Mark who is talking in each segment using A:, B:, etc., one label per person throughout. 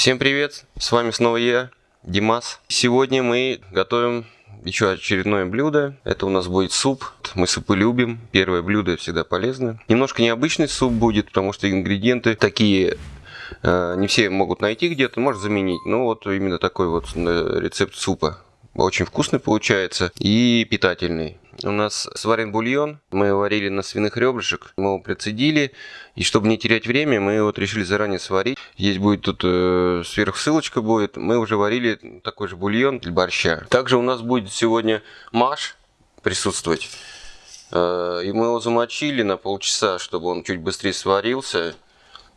A: Всем привет, с вами снова я, Димас. Сегодня мы готовим еще очередное блюдо. Это у нас будет суп. Мы супы любим. Первое блюдо всегда полезно. Немножко необычный суп будет, потому что ингредиенты такие э, не все могут найти где-то, может заменить. Но вот именно такой вот э, рецепт супа. Очень вкусный получается и питательный. У нас сварен бульон, мы его варили на свиных ребрышек, мы его процедили, и чтобы не терять время, мы вот решили заранее сварить. Здесь будет тут э, сверху ссылочка будет, мы уже варили такой же бульон для борща. Также у нас будет сегодня маш присутствовать. Э, и мы его замочили на полчаса, чтобы он чуть быстрее сварился.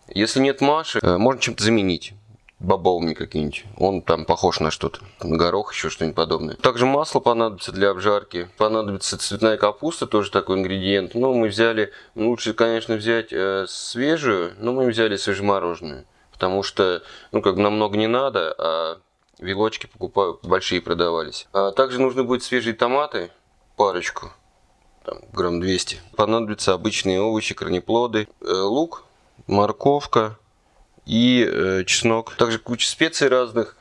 A: Если нет маши, э, можно чем-то заменить бобовыми какие-нибудь. Он там похож на что-то. Горох, еще что-нибудь подобное. Также масло понадобится для обжарки. Понадобится цветная капуста, тоже такой ингредиент. Но мы взяли, лучше, конечно, взять э, свежую, но мы взяли свежемороженую. Потому что, ну, как бы намного не надо, а вилочки покупаю, большие продавались. А также нужны будут свежие томаты, парочку, там, грамм 200. Понадобятся обычные овощи, корнеплоды, э, лук, морковка, и э, чеснок. Также куча специй разных,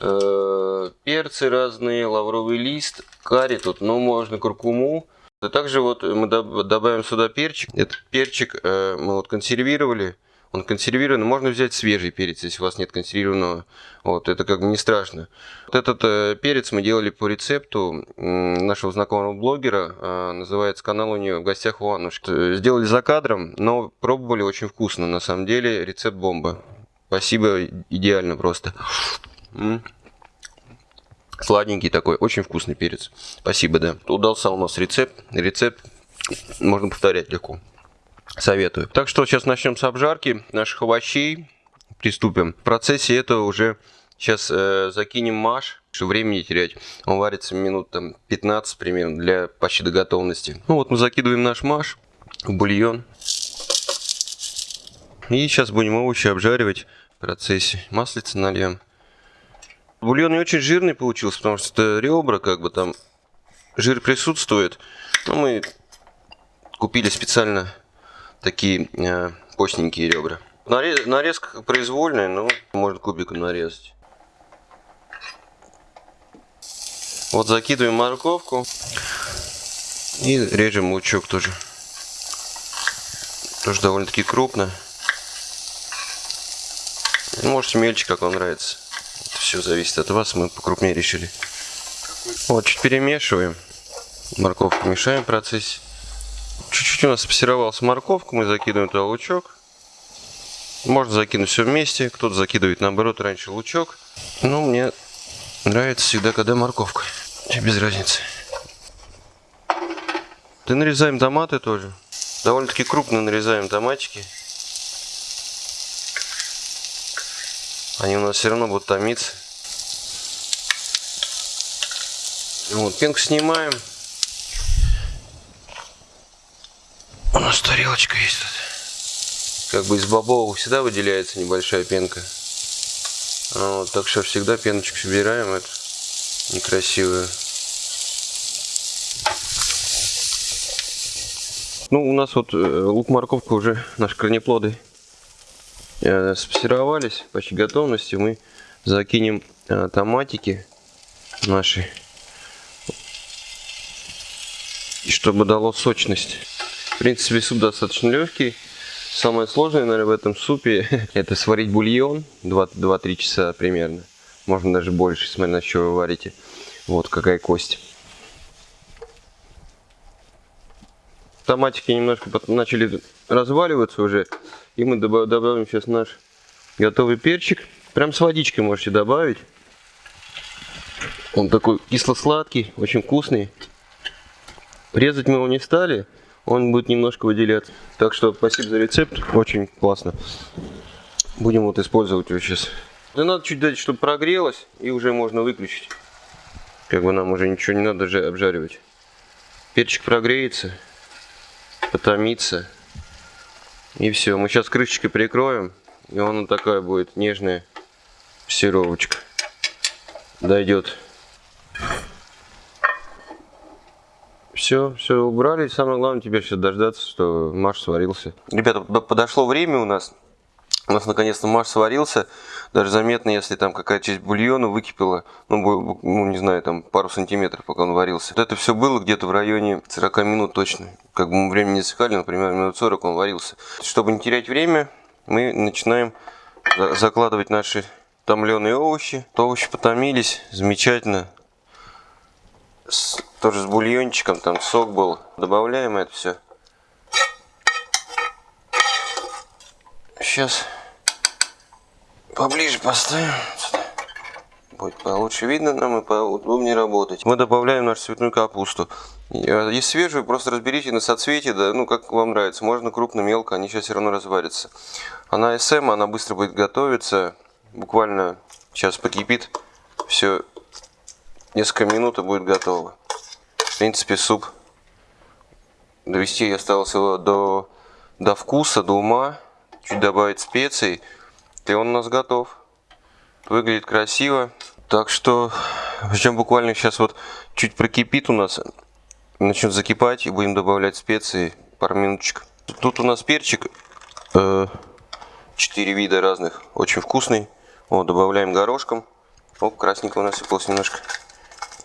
A: э, перцы разные, лавровый лист, карри тут, ну можно куркуму. А также вот мы добавим сюда перчик. Этот перчик э, мы вот консервировали он консервированный. Можно взять свежий перец, если у вас нет консервированного. Вот, это как бы не страшно. Вот этот э, перец мы делали по рецепту нашего знакомого блогера. Э, называется канал у нее «В гостях у Аннушки». Сделали за кадром, но пробовали очень вкусно. На самом деле рецепт бомба. Спасибо, идеально просто. Сладенький такой, очень вкусный перец. Спасибо, да. Удался у нас рецепт. Рецепт можно повторять легко. Советую. Так что сейчас начнем с обжарки наших овощей. Приступим. В процессе этого уже сейчас э, закинем маш, чтобы времени терять. Он варится минут там 15 примерно для почти до готовности. Ну вот мы закидываем наш маш в бульон. И сейчас будем овощи обжаривать в процессе. Маслица нальем. Бульон не очень жирный получился, потому что ребра, как бы там жир присутствует. Но мы купили специально такие э, постненькие ребра. Нарез, нарезка произвольная, но можно кубиком нарезать. Вот закидываем морковку и режем лучок тоже. Тоже довольно-таки крупно. Можете мельче, как вам нравится. Это все зависит от вас, мы покрупнее решили. Вот, чуть перемешиваем. Морковку мешаем в процессе. Чуть-чуть у нас спассировалась морковка, мы закидываем туда лучок. Можно закинуть все вместе, кто-то закидывает наоборот раньше лучок. Но мне нравится всегда, когда морковка. Без разницы. Ты нарезаем томаты тоже. Довольно-таки крупно нарезаем томатики. Они у нас все равно будут томиться. Вот, пенку снимаем. Нас тарелочка есть тут. Как бы из бобового всегда выделяется небольшая пенка. А вот, так что всегда пеночку собираем. Это некрасивую. Ну, у нас вот э, лук-морковка уже, наши корнеплоды э, спассировались, почти готовности. Мы закинем э, томатики наши, чтобы дало сочность. В принципе, суп достаточно легкий. Самое сложное, наверное, в этом супе это сварить бульон 2-3 часа примерно. Можно даже больше, смотря на что вы варите. Вот какая кость. Томатики немножко начали разваливаться уже. И мы добавим сейчас наш готовый перчик. Прям с водичкой можете добавить. Он такой кисло-сладкий, очень вкусный. Резать мы его не стали он будет немножко выделяться. Так что спасибо за рецепт, очень классно. Будем вот использовать его сейчас. Да надо чуть дать, чтобы прогрелось, и уже можно выключить. Как бы нам уже ничего не надо обжаривать. Перчик прогреется, потомится. И все, мы сейчас крышечкой прикроем, и он такая будет нежная сировочка. Дойдет. Все, все убрали. Самое главное теперь сейчас дождаться, что маш сварился. Ребята, подошло время у нас. У нас наконец-то маш сварился. даже заметно, если там какая-то часть бульона выкипела, ну, ну, не знаю, там пару сантиметров, пока он варился. Вот это все было где-то в районе 40 минут точно. Как бы мы времени не засекали, например, минут 40 он варился. Чтобы не терять время, мы начинаем закладывать наши томленые овощи. Овощи потомились, замечательно. С, тоже с бульончиком, там сок был. Добавляем это все. Сейчас поближе поставим. Будет получше видно нам и поудобнее работать. Мы добавляем нашу цветную капусту. А, если свежую, просто разберите на соцветие, да, ну как вам нравится. Можно крупно, мелко, они сейчас все равно разварятся. Она СМ, она быстро будет готовиться. Буквально сейчас покипит. Все, несколько минут и будет готово. В принципе, суп довести я осталось его до, до вкуса, до ума. Чуть добавить специй. И он у нас готов. Выглядит красиво. Так что, причем буквально сейчас вот чуть прокипит у нас, начнет закипать и будем добавлять специи пару минуточек. Тут у нас перчик, э, 4 вида разных, очень вкусный. Вот, добавляем горошком. Оп, красненького насыпалось немножко.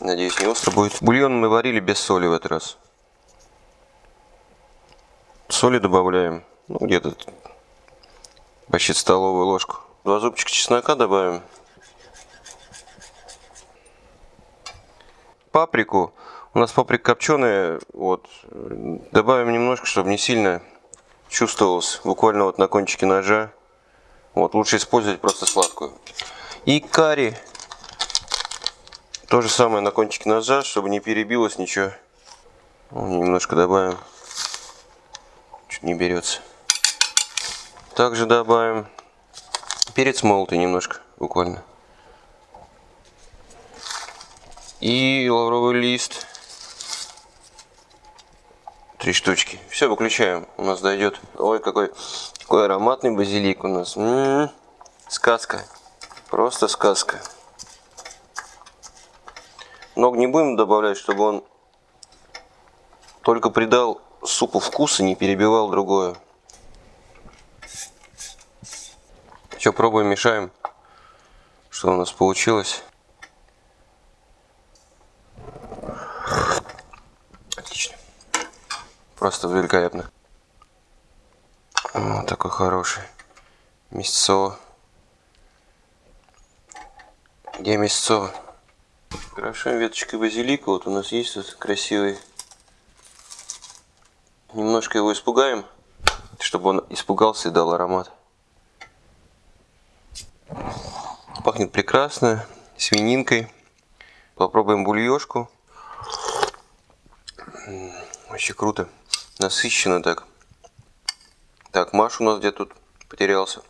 A: Надеюсь, не остро будет. Бульон мы варили без соли в этот раз. Соли добавляем, ну, где-то почти столовую ложку. Два зубчика чеснока добавим. Паприку. У нас паприка копченая. Вот. Добавим немножко, чтобы не сильно чувствовалось. Буквально вот на кончике ножа. Вот. Лучше использовать просто сладкую. И карри. То же самое на кончике ножа, чтобы не перебилось ничего. Немножко добавим. Чуть не берется. Также добавим Перец молотый немножко, буквально. И лавровый лист. Три штучки. Все, выключаем. У нас дойдет. Ой, какой, какой ароматный базилик у нас. М -м -м. Сказка. Просто сказка. Много не будем добавлять, чтобы он только придал супу вкус и не перебивал другое. Все, пробуем, мешаем. Что у нас получилось. Отлично. Просто великолепно. Вот такой хороший. Мясцо. Где мясцо? Крошаем веточкой базилика. Вот у нас есть тут красивый. Немножко его испугаем, чтобы он испугался и дал аромат. Пахнет прекрасно, свининкой. Попробуем бульешку. Вообще круто. Насыщенно так. Так, Маш у нас где тут потерялся.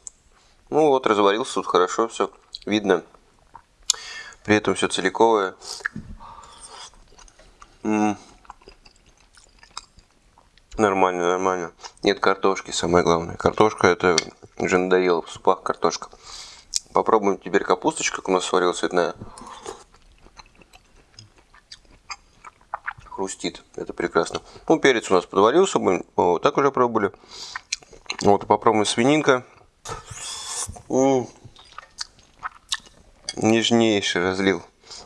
A: Ну вот, разварился тут хорошо, все видно. При этом все целиковое. Нормально, нормально. Нет картошки, самое главное. Картошка это уже надоело в супах картошка. Попробуем теперь капусточку, как у нас сварилась цветная. Хрустит, это прекрасно. Ну, перец у нас подварился, мы вот так уже пробовали. Вот, попробуем свининка. -м Нежнейший разлил.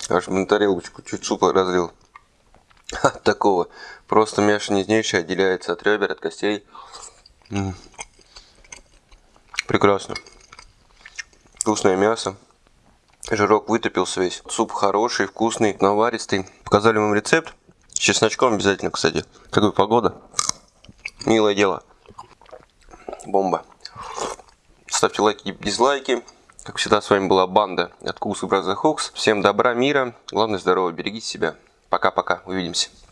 A: Аж на тарелочку чуть супа разлил. От такого. Просто мясо нежнейшее отделяется от ребер, от костей. Прекрасно. Вкусное мясо. Жирок вытопился весь. Суп хороший, вкусный, наваристый. Показали вам рецепт. С чесночком обязательно, кстати. Какая погода. Милое дело. Бомба. Ставьте лайки и дизлайки. Как всегда, с вами была банда от Куса Браза Хокс. Всем добра, мира. Главное, здорово. Берегите себя. Пока-пока. Увидимся.